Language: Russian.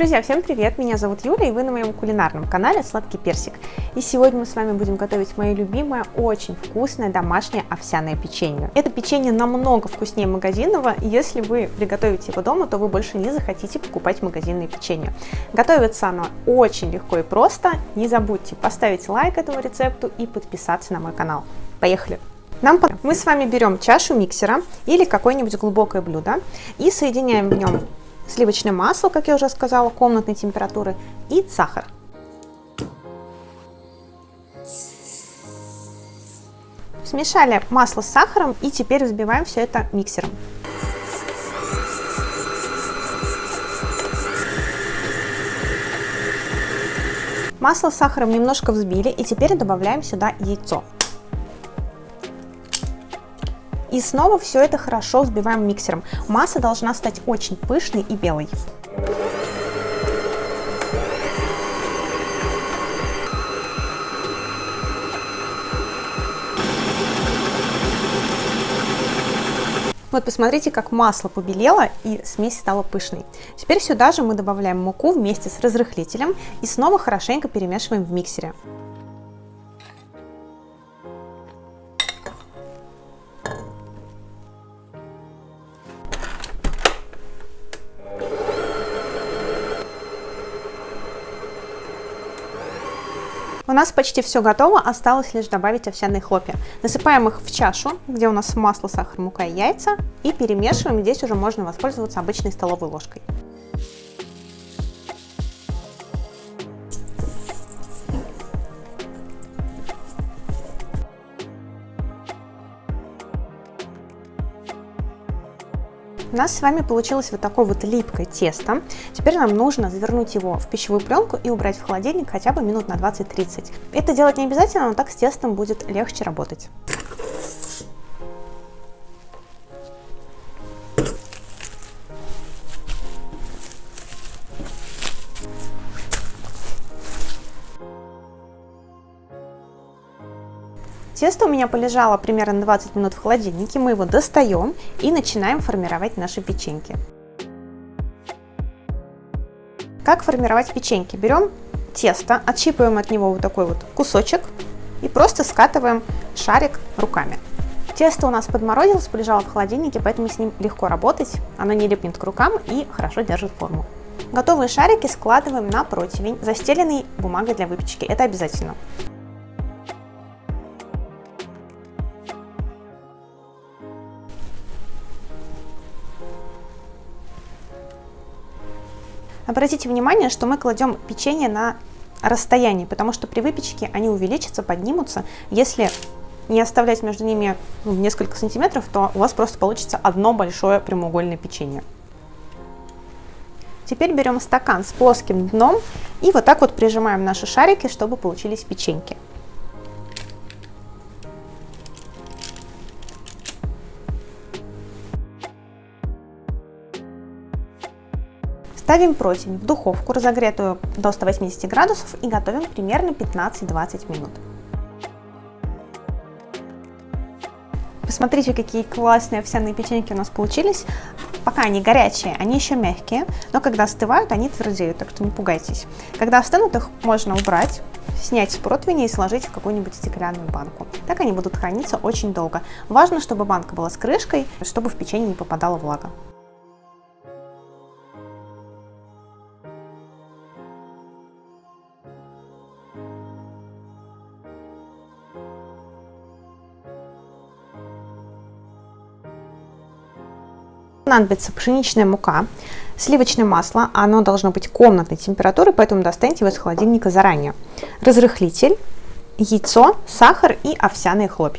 Друзья, всем привет! Меня зовут Юля, и вы на моем кулинарном канале Сладкий Персик. И сегодня мы с вами будем готовить мое любимое, очень вкусное домашнее овсяное печенье. Это печенье намного вкуснее магазинного, если вы приготовите его дома, то вы больше не захотите покупать магазинное печенье. Готовится оно очень легко и просто. Не забудьте поставить лайк этому рецепту и подписаться на мой канал. Поехали! Нам мы с вами берем чашу миксера или какое-нибудь глубокое блюдо и соединяем в нем сливочное масло, как я уже сказала, комнатной температуры и сахар. Смешали масло с сахаром и теперь взбиваем все это миксером. Масло с сахаром немножко взбили и теперь добавляем сюда яйцо. И снова все это хорошо взбиваем миксером. Масса должна стать очень пышной и белой. Вот посмотрите, как масло побелело и смесь стала пышной. Теперь сюда же мы добавляем муку вместе с разрыхлителем и снова хорошенько перемешиваем в миксере. У нас почти все готово, осталось лишь добавить овсяные хлопья. Насыпаем их в чашу, где у нас масло, сахар, мука и яйца, и перемешиваем. Здесь уже можно воспользоваться обычной столовой ложкой. У нас с вами получилось вот такое вот липкое тесто. Теперь нам нужно завернуть его в пищевую пленку и убрать в холодильник хотя бы минут на 20-30. Это делать не обязательно, но так с тестом будет легче работать. Тесто у меня полежало примерно 20 минут в холодильнике. Мы его достаем и начинаем формировать наши печеньки. Как формировать печеньки? Берем тесто, отщипываем от него вот такой вот кусочек и просто скатываем шарик руками. Тесто у нас подморозилось, полежало в холодильнике, поэтому с ним легко работать. Оно не липнет к рукам и хорошо держит форму. Готовые шарики складываем на противень, застеленный бумагой для выпечки. Это обязательно. Обратите внимание, что мы кладем печенье на расстоянии, потому что при выпечке они увеличатся, поднимутся. Если не оставлять между ними ну, несколько сантиметров, то у вас просто получится одно большое прямоугольное печенье. Теперь берем стакан с плоским дном и вот так вот прижимаем наши шарики, чтобы получились печеньки. Ставим противень в духовку, разогретую до 180 градусов и готовим примерно 15-20 минут. Посмотрите, какие классные овсяные печеньки у нас получились. Пока они горячие, они еще мягкие, но когда остывают, они твердеют, так что не пугайтесь. Когда остынут, их можно убрать, снять с противня и сложить в какую-нибудь стеклянную банку. Так они будут храниться очень долго. Важно, чтобы банка была с крышкой, чтобы в печенье не попадала влага. Понадобится пшеничная мука, сливочное масло, оно должно быть комнатной температуры, поэтому достаньте его из холодильника заранее, разрыхлитель, яйцо, сахар и овсяные хлопья.